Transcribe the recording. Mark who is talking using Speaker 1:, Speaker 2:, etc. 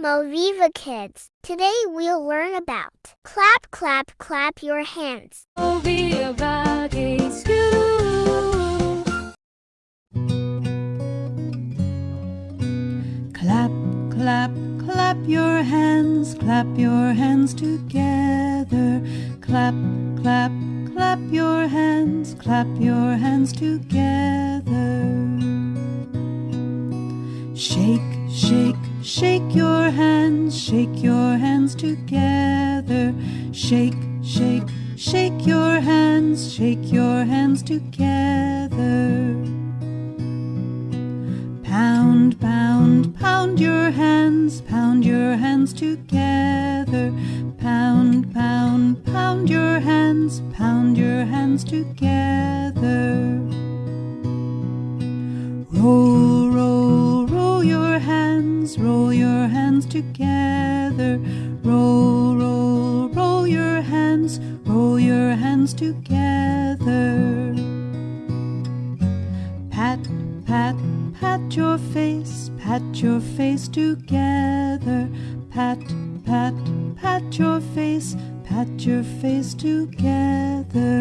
Speaker 1: Moviva Kids. Today we'll learn about clap, clap, clap your hands.
Speaker 2: Moviva Kids School.
Speaker 3: Clap, clap, clap your hands, clap your hands together. Clap, clap, clap your hands, clap your hands together. Shake, shake, shake your hands, shake your hands together. Shake, shake, shake your hands, shake your hands together. Pound, pound, pound your hands, pound your hands together. Pound, pound, pound your hands, pound your hands together. Roll, hands, roll your hands together. Roll, roll, roll your hands, roll your hands together. Pat, pat, pat your face, pat your face together. Pat, pat, pat your face, pat your face together.